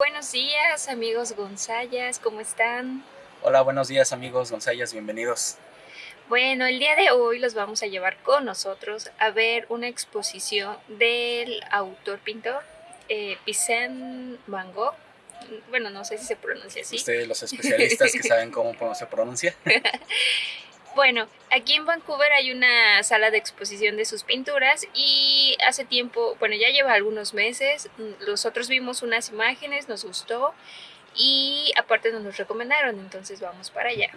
Buenos días amigos Gonzayas, ¿cómo están? Hola, buenos días amigos Gonzayas, bienvenidos. Bueno, el día de hoy los vamos a llevar con nosotros a ver una exposición del autor pintor eh, Van Gogh. Bueno, no sé si se pronuncia así. Ustedes, los especialistas que saben cómo se pronuncia. Bueno, aquí en Vancouver hay una sala de exposición de sus pinturas y hace tiempo, bueno, ya lleva algunos meses, nosotros vimos unas imágenes, nos gustó y aparte nos los recomendaron, entonces vamos para allá.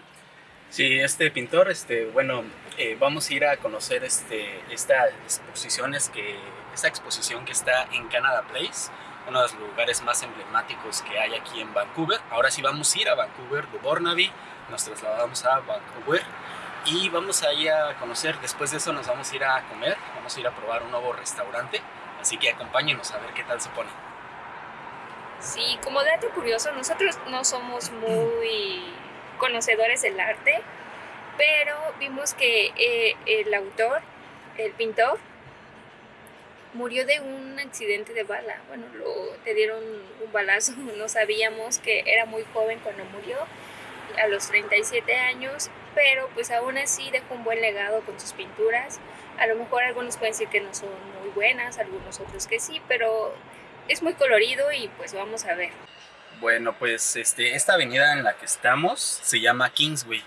Sí, este pintor, este, bueno, eh, vamos a ir a conocer este, esta exposición, que, esta exposición que está en Canada Place, uno de los lugares más emblemáticos que hay aquí en Vancouver. Ahora sí vamos a ir a Vancouver de Burnaby, nos trasladamos a Vancouver y vamos a ir a conocer, después de eso nos vamos a ir a comer, vamos a ir a probar un nuevo restaurante, así que acompáñenos a ver qué tal se pone. Sí, como dato curioso, nosotros no somos muy conocedores del arte, pero vimos que eh, el autor, el pintor, murió de un accidente de bala. Bueno, lo, le dieron un balazo, no sabíamos que era muy joven cuando murió a los 37 años, pero pues aún así dejó un buen legado con sus pinturas. A lo mejor algunos pueden decir que no son muy buenas, algunos otros que sí, pero es muy colorido y pues vamos a ver. Bueno, pues este, esta avenida en la que estamos se llama Kingsway.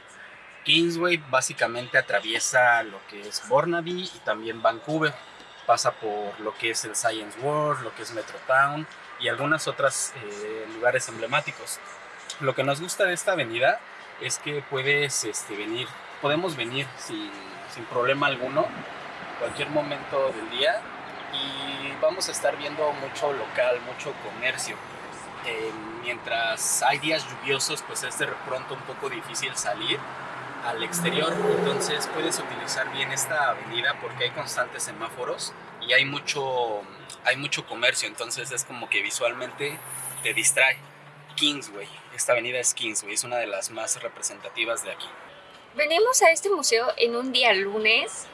Kingsway básicamente atraviesa lo que es Burnaby y también Vancouver. Pasa por lo que es el Science World, lo que es Metrotown y algunas otras eh, lugares emblemáticos. Lo que nos gusta de esta avenida es que puedes este, venir, podemos venir sin, problema alguno, cualquier momento del día y vamos a estar viendo mucho local, mucho comercio. Eh, mientras hay días lluviosos, pues es de pronto un poco difícil salir al exterior, entonces puedes utilizar bien esta avenida porque hay constantes semáforos y hay mucho, hay mucho comercio, entonces es como que visualmente te distrae. Kingsway. Esta avenida es Kingsway, es una de las más representativas de aquí. Venimos a este museo en un día lunes,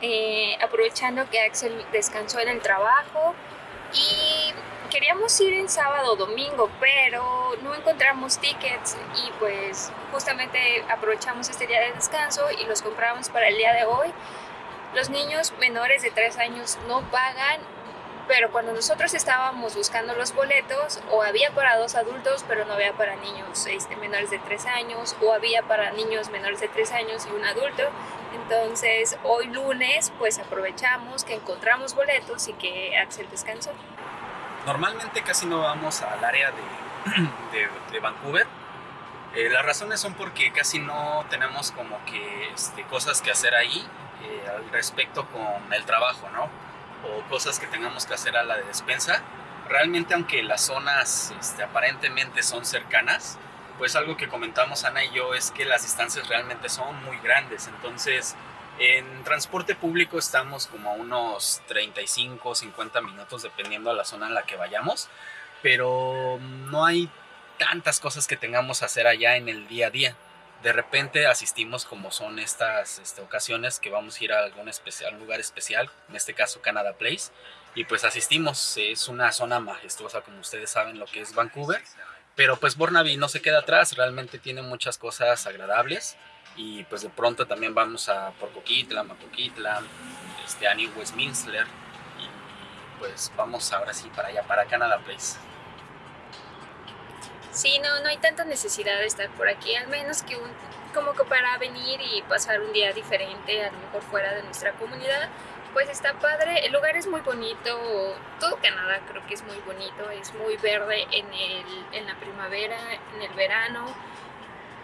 eh, aprovechando que Axel descansó en el trabajo y queríamos ir en sábado o domingo, pero no encontramos tickets y pues justamente aprovechamos este día de descanso y los compramos para el día de hoy. Los niños menores de 3 años no pagan pero cuando nosotros estábamos buscando los boletos, o había para dos adultos, pero no había para niños este, menores de 3 años, o había para niños menores de 3 años y un adulto. Entonces, hoy lunes, pues aprovechamos que encontramos boletos y que Axel descansó. Normalmente casi no vamos al área de, de, Vancouver. Eh, las razones son porque casi no tenemos como que este, cosas que hacer ahí eh, al respecto con el trabajo, ¿no? O cosas que tengamos que hacer a la de despensa, realmente aunque las zonas este, aparentemente son cercanas, pues algo que comentamos Ana y yo es que las distancias realmente son muy grandes, entonces en transporte público estamos como a unos 35 50 minutos dependiendo de la zona en la que vayamos, pero no hay tantas cosas que tengamos que hacer allá en el día a día de repente asistimos como son estas este, ocasiones que vamos a ir a algún lugar especial, en este caso Canada Place, y pues asistimos, es una zona majestuosa como ustedes saben lo que es Vancouver, pero pues Burnaby no se queda atrás, realmente tiene muchas cosas agradables y pues de pronto también vamos a Porcoquitla, Macoquitla, este, a New Westminster y pues vamos ahora sí para allá, para Canada Place. Sí, no, no hay tanta necesidad de estar por aquí, al menos que como que para venir y pasar un día diferente, a lo mejor fuera de nuestra comunidad, pues está padre. El lugar es muy bonito, todo Canadá creo que es muy bonito, es muy verde en, el, en la primavera, en el verano.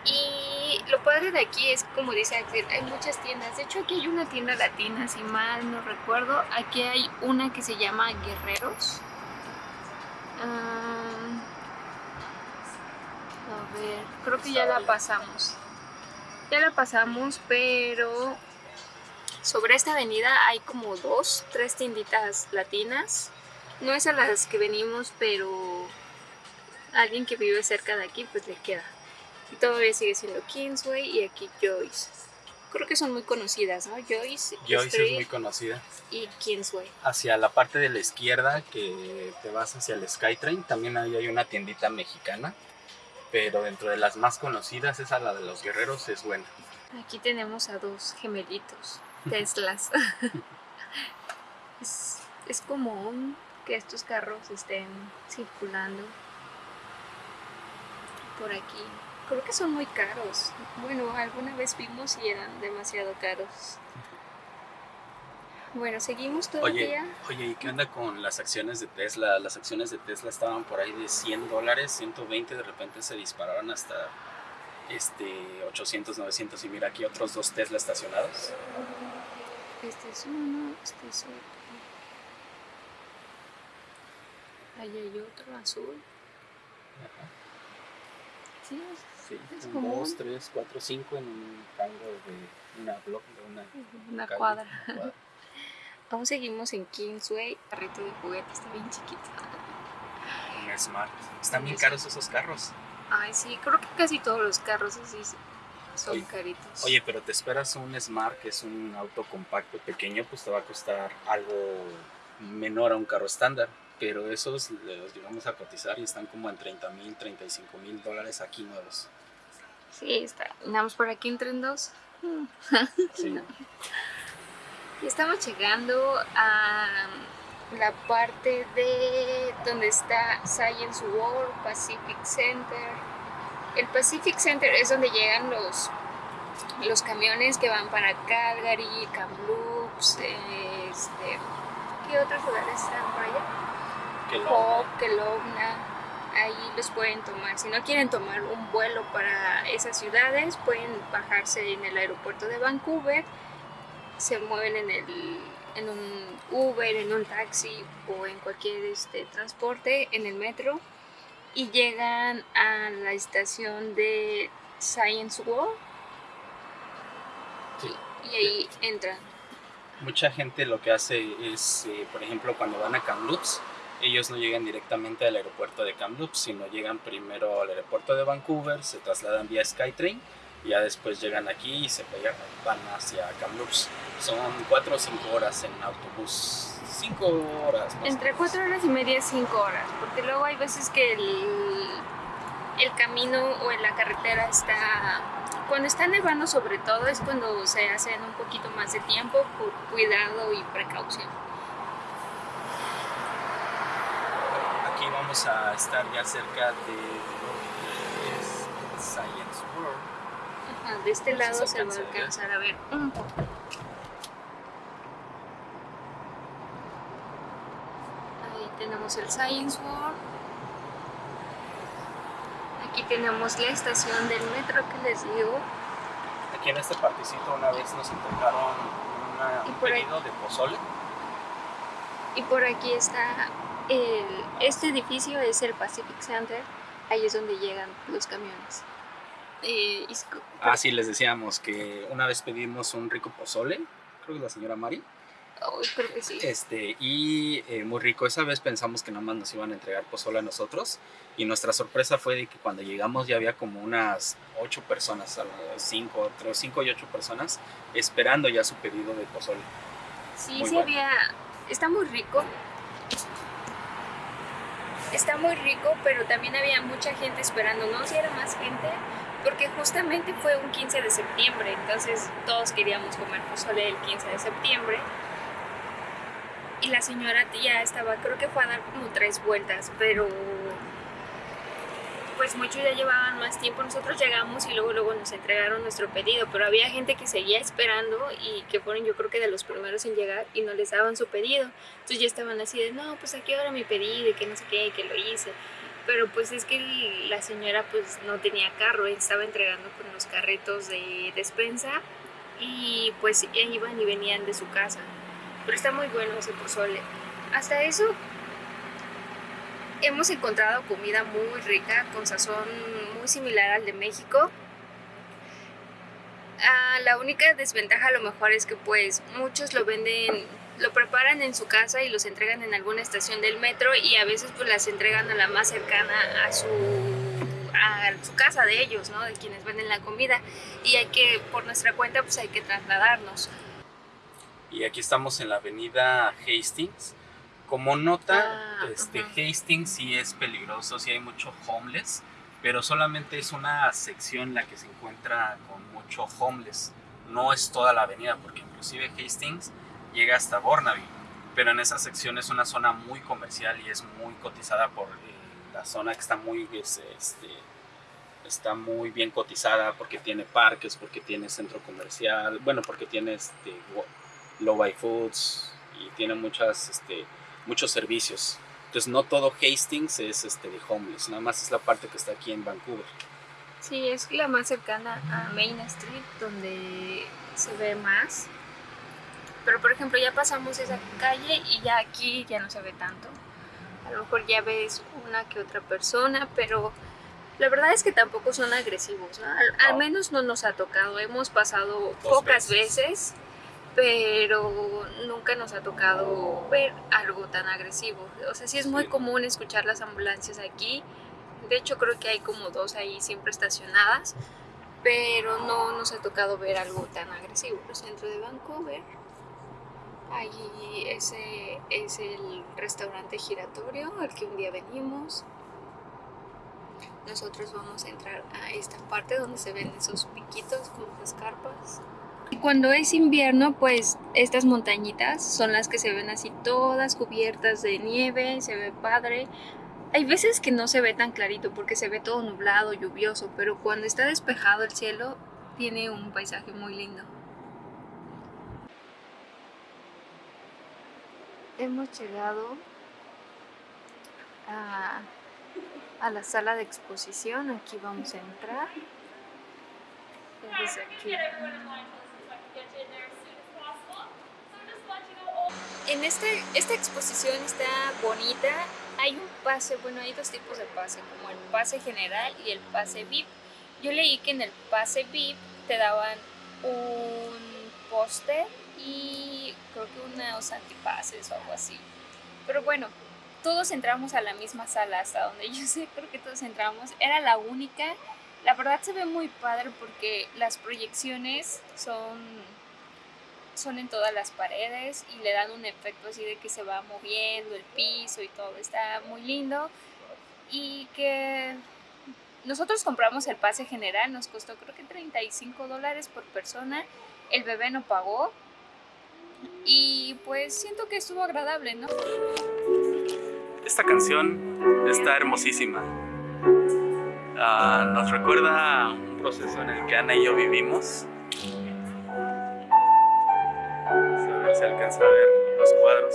Y lo padre de aquí es, como dice Axel, hay muchas tiendas. De hecho, aquí hay una tienda latina, si mal no recuerdo. Aquí hay una que se llama Guerreros. Ah, a ver, creo que ya la pasamos. Ya la pasamos, pero sobre esta avenida hay como dos, tres tienditas latinas. No es a las que venimos, pero alguien que vive cerca de aquí, pues le queda. Y todavía sigue siendo Kingsway y aquí Joyce. creo que son muy conocidas, ¿no? Joyce, Joyce Street es muy conocida. y Kingsway. Hacia la parte de la izquierda, que te vas hacia el Skytrain, también ahí hay una tiendita mexicana. Pero dentro de las más conocidas, esa, la de los guerreros, es buena. Aquí tenemos a dos gemelitos, Teslas. es, es común que estos carros estén circulando por aquí. Creo que son muy caros. Bueno, alguna vez vimos y eran demasiado caros. Bueno, seguimos Oye, todavía. oye, ¿y qué onda con las acciones de Tesla? Las acciones de Tesla estaban por ahí de 100 dólares, 120, de repente se dispararon hasta este 800, 900 y mira aquí otros dos Tesla estacionados. Este es uno, este es otro. Ahí hay otro azul. Ajá. Sí, es, Sí, es un, común. dos, tres, cuatro, cinco en un rango de una block, de una, Una calle, cuadra. una cuadra. Aún seguimos en Kingsway. Carrito de juguete está bien chiquito. Un Smart. Están bien caros esos carros. Ay, sí, creo que casi todos los carros así son Oye, caritos. Oye, pero te esperas un Smart, que es un auto compacto pequeño, pues te va a costar algo menor a un carro estándar. Pero esos los llegamos a cotizar y están como en 30 mil, 35 mil dólares aquí nuevos. Sí, está. Andamos por aquí entre en dos. Sí. Y estamos llegando a la parte de donde está Science World, Pacific Center. El Pacific Center es donde llegan los, los camiones que van para Calgary, Kamloops, este, ¿qué otros lugares están por allá? Hope, Kelowna, ahí los pueden tomar. Si no quieren tomar un vuelo para esas ciudades, pueden bajarse en el aeropuerto de Vancouver, se mueven en, el, en un Uber, en un taxi o en cualquier este, transporte, en el metro, y llegan a la estación de Science World Sí. y ahí entran. Mucha gente lo que hace es, eh, por ejemplo, cuando van a Kamloops, ellos no llegan directamente al aeropuerto de Kamloops, sino llegan primero al aeropuerto de Vancouver, se trasladan vía Skytrain y ya después llegan aquí y se van hacia Kamloops. Son cuatro o cinco horas en autobús. Cinco horas. más Entre menos. cuatro horas y media y cinco horas, porque luego hay veces que el, el camino o en la carretera está, cuando está nevando sobre todo es cuando se hacen un poquito más de tiempo por cuidado y precaución. Aquí vamos a estar ya cerca de lo que es Science World. Ajá, de este lado se va a alcanzar a ver un poco. Ahí tenemos el Science World. Aquí tenemos la estación del metro que les digo. Aquí en este particito una vez nos entregaron una- un pedido de pozole. Y por aquí está el, este edificio es el Pacific Center. Ahí es donde llegan los camiones. Eh, es Ah, sí, les decíamos que una vez pedimos un rico pozole, creo que la señora Mari, oh, creo que sí. este, y eh, muy rico. Esa vez pensamos que nada más nos iban a entregar pozole a nosotros, y nuestra sorpresa fue de que cuando llegamos ya había como unas ocho personas, cinco, entre cinco y ocho personas, esperando ya su pedido de pozole. Sí, muy sí bueno. había. Está muy rico. Está muy rico, pero también había mucha gente esperando. No si era más gente, porque justamente fue un 15 de septiembre, entonces todos queríamos comer pozole el 15 de septiembre. Y la señora ya estaba, creo que fue a dar como tres vueltas, pero pues muchos ya llevaban más tiempo. Nosotros llegamos y luego luego nos entregaron nuestro pedido, pero había gente que seguía esperando y que fueron yo creo que de los primeros en llegar y no les daban su pedido. Entonces ya estaban así de, no, pues aquí ahora mi pedido y que no sé qué, que lo hice. Pero pues es que la señora pues no tenía carro, estaba entregando con los carritos de despensa y pues iban y venían de su casa. Pero está muy bueno ese pozole. Hasta eso hemos encontrado comida muy rica, con sazón muy similar al de México. Ah, la única desventaja a lo mejor es que pues muchos lo venden, lo preparan en su casa y los entregan en alguna estación del metro y a veces pues las entregan a la más cercana a su, a su casa de ellos, ¿no? De quienes venden la comida. Y hay que, por nuestra cuenta, pues hay que trasladarnos. Y aquí estamos en la avenida Hastings. Como nota, Ah, este, ajá. Hastings sí es peligroso, sí hay mucho homeless, pero solamente es una sección la que se encuentra con mucho homeless. No es toda la avenida, porque inclusive Hastings llega hasta Burnaby, pero en esa sección es una zona muy comercial y es muy cotizada por eh, la zona que está muy, es, este, está muy bien cotizada porque tiene parques, porque tiene centro comercial, bueno, porque tiene este, low buy foods y tiene muchas, este, muchos servicios. Entonces no todo Hastings es este, de homeless, nada más es la parte que está aquí en Vancouver. Sí, es la más cercana a Main Street, donde se ve más. Pero por ejemplo, ya pasamos esa calle y ya aquí ya no se ve tanto. A lo mejor ya ves una que otra persona, pero la verdad es que tampoco son agresivos. ¿no? Al, al No. menos no nos ha tocado. Hemos pasado Dos pocas veces. veces, pero nunca nos ha tocado ver algo tan agresivo. O sea, sí es muy Sí. común escuchar las ambulancias aquí. De hecho, creo que hay como dos ahí siempre estacionadas, pero no nos ha tocado ver algo tan agresivo. El centro de Vancouver, allí ese es el restaurante giratorio al que un día venimos. Nosotros vamos a entrar a esta parte donde se ven esos piquitos con las carpas. Cuando es invierno, pues estas montañitas son las que se ven así todas cubiertas de nieve, se ve padre. Hay veces que no se ve tan clarito porque se ve todo nublado, lluvioso, pero cuando está despejado el cielo tiene un paisaje muy lindo. Hemos llegado a, a la sala de exposición, aquí vamos a entrar. Aquí. En este, esta exposición está bonita. Hay un pase, bueno, hay dos tipos de pase, como el pase general y el pase VIP. Yo leí que en el pase VIP te daban un póster y creo que unos antipases o algo así. Pero bueno, todos entramos a la misma sala, hasta donde yo sé, creo que todos entramos. Era la única. La verdad se ve muy padre porque las proyecciones son son en todas las paredes y le dan un efecto así de que se va moviendo el piso y todo. Está muy lindo. Y que nosotros compramos el pase general, nos costó creo que 35 dólares por persona. El bebé no pagó. Y pues siento que estuvo agradable, ¿no? Esta canción está hermosísima. Ah, nos recuerda un proceso en el que Ana y yo vivimos. A ver si alcanza a ver los cuadros.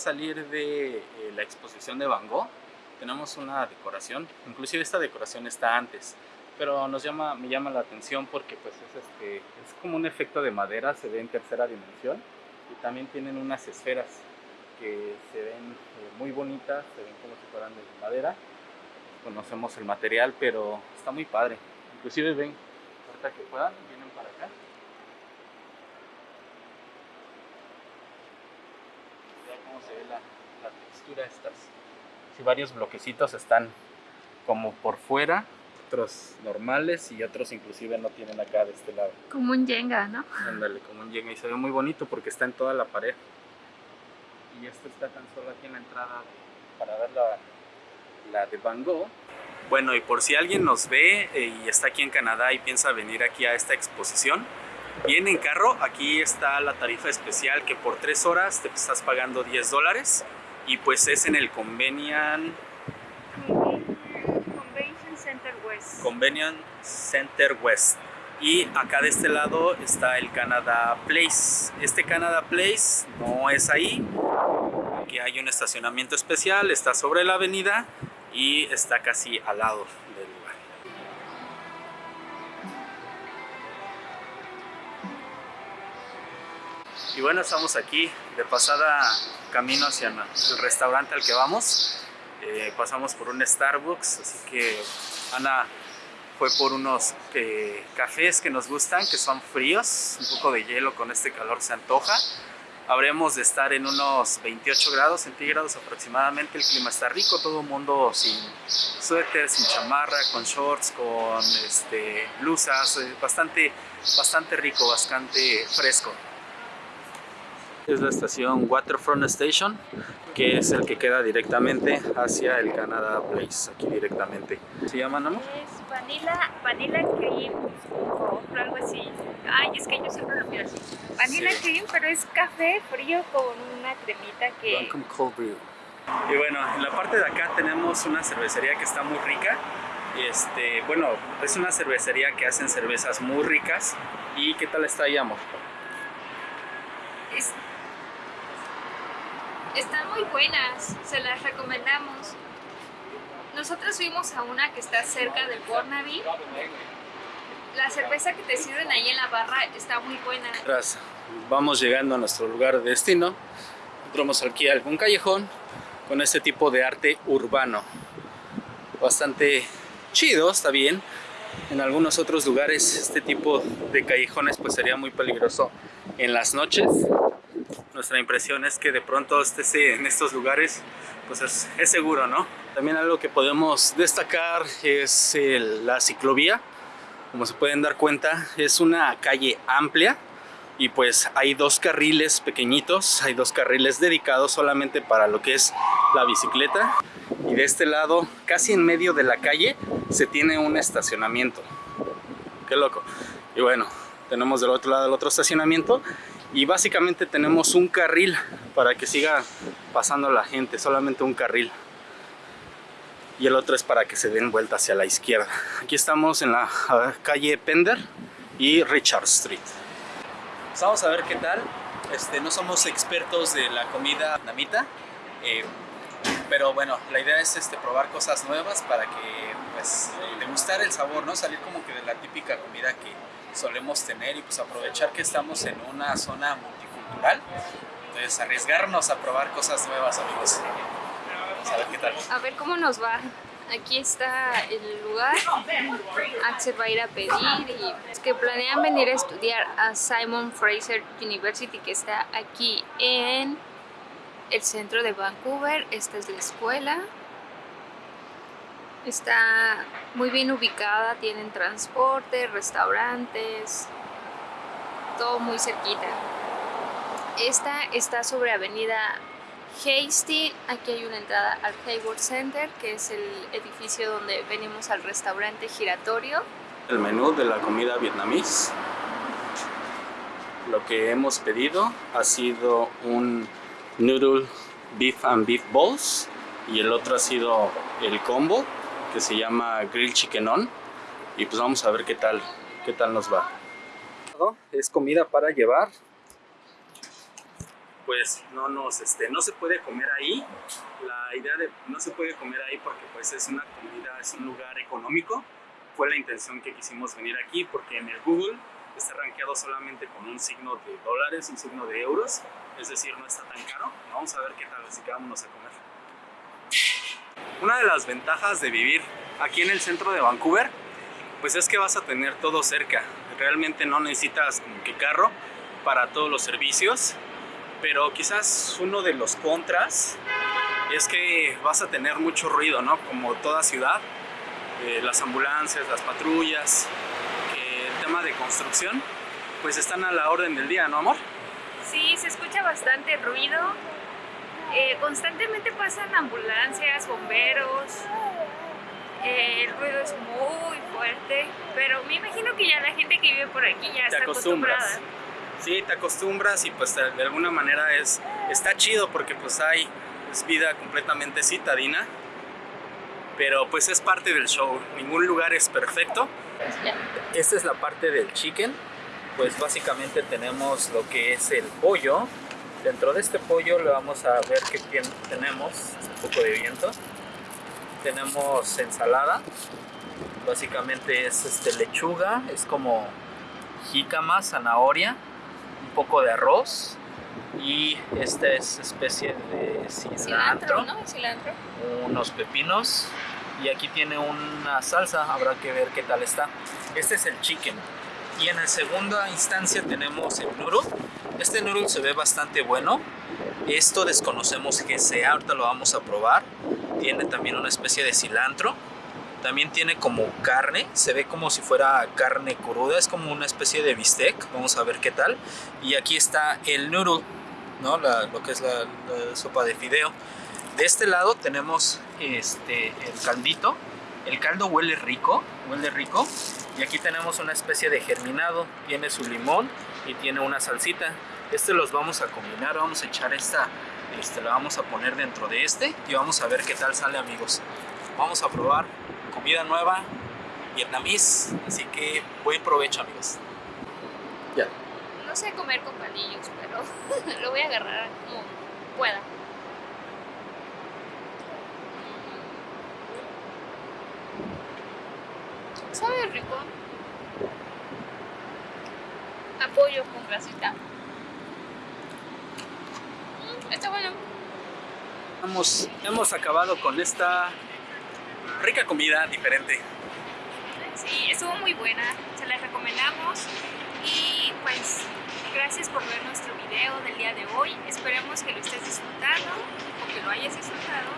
Salir de eh, la exposición de Van Gogh, tenemos una decoración. Inclusive esta decoración está antes, pero nos llama, me llama la atención porque pues es, este, es como un efecto de madera, se ve en tercera dimensión y también tienen unas esferas que se ven eh, muy bonitas, se ven como si fueran de madera. Conocemos el material, pero está muy padre. Inclusive ven, ahorita que puedan, vienen para acá. Vea cómo se ve la, la textura estas. Si varios bloquecitos están como por fuera, otros normales y otros inclusive no tienen acá de este lado. Como un Jenga, ¿no? Ándale, como un Jenga y se ve muy bonito porque está en toda la pared. Y esto está tan solo aquí en la entrada para ver la, la de Van Gogh. Bueno, y por si alguien nos ve eh, y está aquí en Canadá y piensa venir aquí a esta exposición, viene en carro, aquí está la tarifa especial que por tres horas te estás pagando 10 dólares y pues es en el Convenian, Convention Center West. Convenience Center West. Y acá de este lado está el Canada Place. Este Canada Place no es ahí. Aquí hay un estacionamiento especial, está sobre la avenida y está casi al lado Y bueno, estamos aquí de pasada camino hacia el restaurante al que vamos. Eh, pasamos por un Starbucks, así que Ana fue por unos eh, cafés que nos gustan, que son fríos, un poco de hielo con este calor se antoja. Habremos de estar en unos 28 grados centígrados aproximadamente, el clima está rico, todo el mundo sin suéter, sin chamarra, con shorts, con este, blusas, eh, bastante, bastante rico, bastante fresco es la estación Waterfront Station, que es el que queda directamente hacia el Canada Place, aquí directamente. ¿Se llama, no? Es Vanilla, vanilla Cream o algo así. Ay, es que yo siempre lo pido así. Vanilla Cream, pero es café frío con una cremita que... Cold Brew. Y bueno, en la parte de acá tenemos una cervecería que está muy rica. Este, bueno, es una cervecería que hacen cervezas muy ricas. ¿Y qué tal está ahí, amor? Es, están muy buenas, se las recomendamos. Nosotros fuimos a una que está cerca del Burnaby. La cerveza que te sirven ahí en la barra está muy buena. Gracias. Vamos llegando a nuestro lugar de destino. Entramos aquí a algún callejón con este tipo de arte urbano. Bastante chido, está bien. En algunos otros lugares este tipo de callejones pues sería muy peligroso en las noches nuestra impresión es que de pronto esté en estos lugares pues es, seguro, ¿no? También algo que podemos destacar es la ciclovía. Como se pueden dar cuenta, es una calle amplia y pues hay dos carriles pequeñitos, hay dos carriles dedicados solamente para lo que es la bicicleta. Y de este lado, casi en medio de la calle, se tiene un estacionamiento. Qué loco. Y bueno, tenemos del otro lado el otro estacionamiento y básicamente tenemos un carril para que siga pasando la gente, solamente un carril y el otro es para que se den vuelta hacia la izquierda. Aquí estamos en la calle Pender y Richard Street. Pues vamos a ver qué tal. Este, no somos expertos de la comida namita, eh, pero bueno, la idea es este, probar cosas nuevas para que pues, degustar el sabor, ¿no? Salir como que de la típica comida que solemos tener y pues aprovechar que estamos en una zona multicultural. Entonces arriesgarnos a probar cosas nuevas, amigos. a ver cómo nos va. Aquí está el lugar. Axel va a ir a pedir y es que planean venir a estudiar a Simon Fraser University que está aquí en el centro de Vancouver. Esta es la escuela. Está muy bien ubicada, tienen transporte, restaurantes, todo muy cerquita. Esta está sobre avenida Hasty, aquí hay una entrada al Hayward Center, que es el edificio donde venimos al restaurante giratorio. El menú de la comida vietnamís. Lo que hemos pedido ha sido un noodle beef and beef balls y el otro ha sido el combo que se llama Grill Chicken On y pues vamos a ver qué tal, qué tal nos va. Es comida para llevar. Pues no nos, este, no se puede comer ahí. La idea de no se puede comer ahí porque pues es una comida, es un lugar económico. Fue la intención que quisimos venir aquí porque en el Google está rankeado solamente con un signo de dólares, un signo de euros, es decir, no está tan caro. Vamos a ver qué tal, así que vámonos a comer. Una de las ventajas de vivir aquí en el centro de Vancouver, pues es que vas a tener todo cerca. Realmente no necesitas como que carro para todos los servicios, pero quizás uno de los contras es que vas a tener mucho ruido, ¿no? Como toda ciudad, eh, las ambulancias, las patrullas, el tema de construcción, pues están a la orden del día, ¿no, amor? Sí, se escucha bastante ruido, eh, constantemente pasan ambulancias, bomberos, eh, el ruido es muy fuerte, pero me imagino que ya la gente que vive por aquí ya está acostumbrada. Sí, te acostumbras y pues de alguna manera es está chido porque pues hay vida completamente citadina, Pero pues es parte del show, ningún lugar es perfecto. Esta es la parte del chicken, pues básicamente tenemos lo que es el pollo. Dentro de este pollo le vamos a ver qué tenemos, un poco de viento. Tenemos ensalada, básicamente es este, lechuga, es como jícama, zanahoria, un poco de arroz y esta es especie de cilantro, cilantro, unos pepinos y aquí tiene una salsa, habrá que ver qué tal está. Este es el chicken y en el segunda instancia tenemos el noodle. Este noodle se ve bastante bueno. Esto desconocemos que sea, ahorita lo vamos a probar. Tiene también una especie de cilantro también tiene como carne, se ve como si fuera carne cruda, es como una especie de bistec, vamos a ver qué tal. Y aquí está el noodle, ¿no? lo que es la, sopa de fideo. De este lado tenemos este, el caldito, el caldo huele rico, huele rico. Y aquí tenemos una especie de germinado, tiene su limón y tiene una salsita. Este los vamos a combinar, vamos a echar esta, este, la vamos a poner dentro de este y vamos a ver qué tal sale amigos. Vamos a probar comida nueva, vietnamís, así que buen provecho amigos. Ya. No sé comer con palillos, pero lo voy a agarrar como pueda. Sabe rico. Apoyo con grasita. Mm, está bueno. Hemos, hemos acabado con esta rica comida, diferente. Sí, estuvo muy buena, se la recomendamos y pues gracias por ver nuestro video del día de hoy. Esperemos que lo estés disfrutando o que lo hayas disfrutado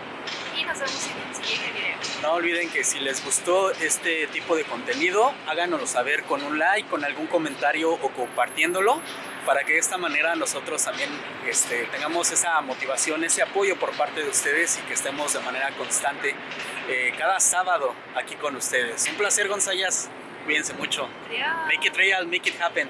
y nos vemos en un siguiente video. No olviden que si les gustó este tipo de contenido, háganoslo saber con un like, con algún comentario o compartiéndolo para que de esta manera nosotros también este, tengamos esa motivación, ese apoyo por parte de ustedes y que estemos de manera constante eh, cada sábado aquí con ustedes. Un placer, González. Cuídense mucho. Make it real, make it happen.